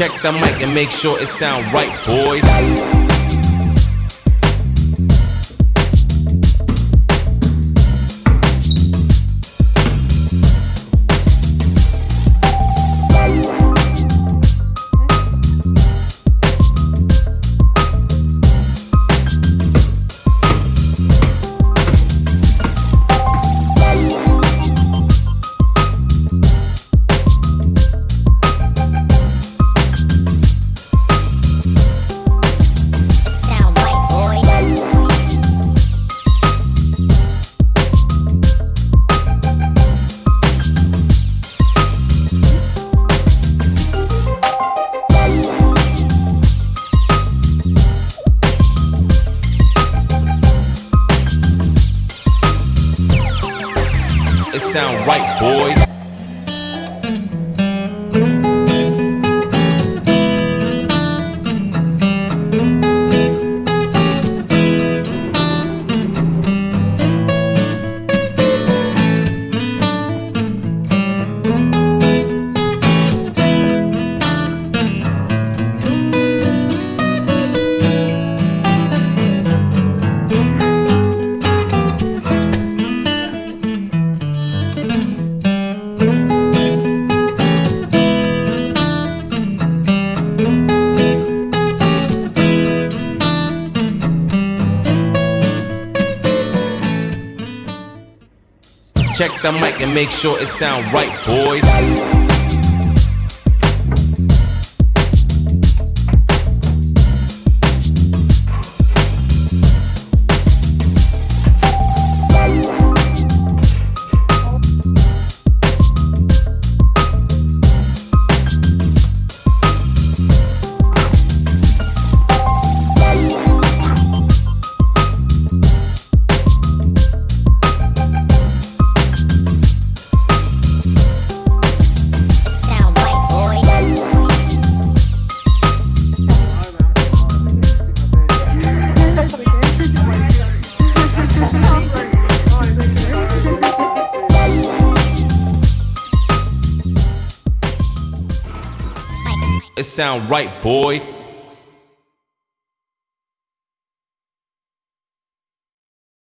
Check the mic and make sure it sound right, boys. It sound right, boys. Check the mic and make sure it sound right, boys. It sound right, boy.